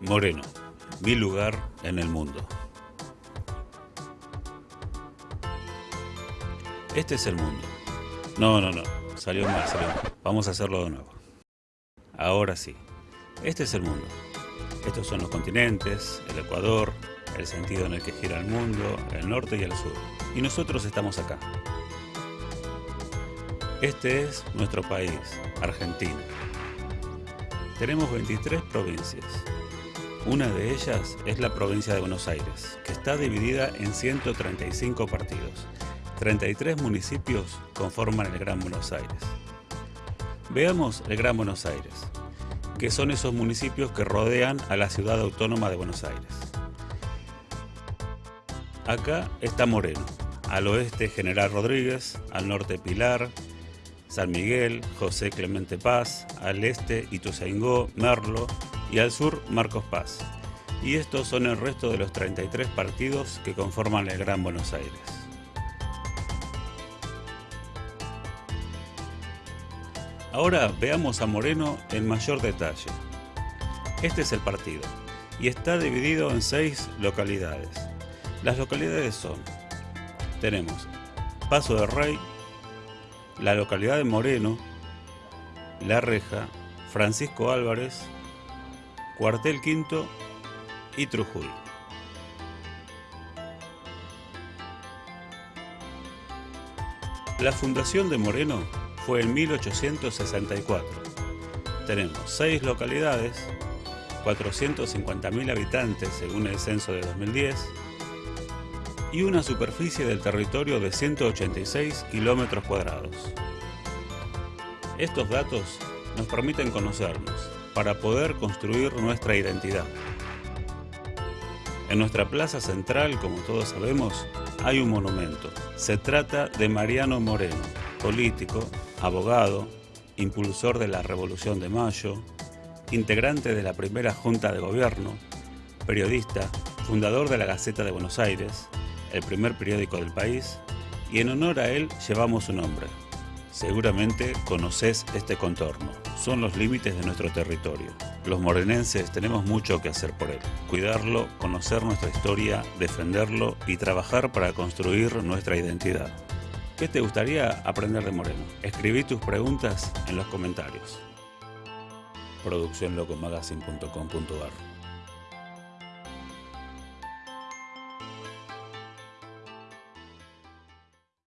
Moreno, mi lugar en el mundo. Este es el mundo. No, no, no. Salió mal, salió mal. Vamos a hacerlo de nuevo. Ahora sí. Este es el mundo. Estos son los continentes, el Ecuador, el sentido en el que gira el mundo, el norte y el sur. Y nosotros estamos acá. Este es nuestro país, Argentina. Tenemos 23 provincias. Una de ellas es la provincia de Buenos Aires, que está dividida en 135 partidos. 33 municipios conforman el Gran Buenos Aires. Veamos el Gran Buenos Aires, que son esos municipios que rodean a la ciudad autónoma de Buenos Aires. Acá está Moreno, al oeste General Rodríguez, al norte Pilar, San Miguel, José Clemente Paz, al este Ituzaingó, Merlo y al sur Marcos Paz. Y estos son el resto de los 33 partidos que conforman el Gran Buenos Aires. Ahora veamos a Moreno en mayor detalle. Este es el partido y está dividido en seis localidades. Las localidades son, tenemos Paso de Rey, la localidad de Moreno, La Reja, Francisco Álvarez, Cuartel Quinto y Trujuy. La fundación de Moreno fue en 1864. Tenemos seis localidades, 450.000 habitantes según el censo de 2010, y una superficie del territorio de 186 kilómetros cuadrados. Estos datos nos permiten conocernos para poder construir nuestra identidad. En nuestra plaza central, como todos sabemos, hay un monumento. Se trata de Mariano Moreno, político, abogado, impulsor de la Revolución de Mayo, integrante de la primera Junta de Gobierno, periodista, fundador de la Gaceta de Buenos Aires, el primer periódico del país, y en honor a él llevamos su nombre. Seguramente conoces este contorno, son los límites de nuestro territorio. Los morenenses tenemos mucho que hacer por él, cuidarlo, conocer nuestra historia, defenderlo y trabajar para construir nuestra identidad. ¿Qué te gustaría aprender de Moreno? Escribí tus preguntas en los comentarios. Producciónlocomagazine.com.ar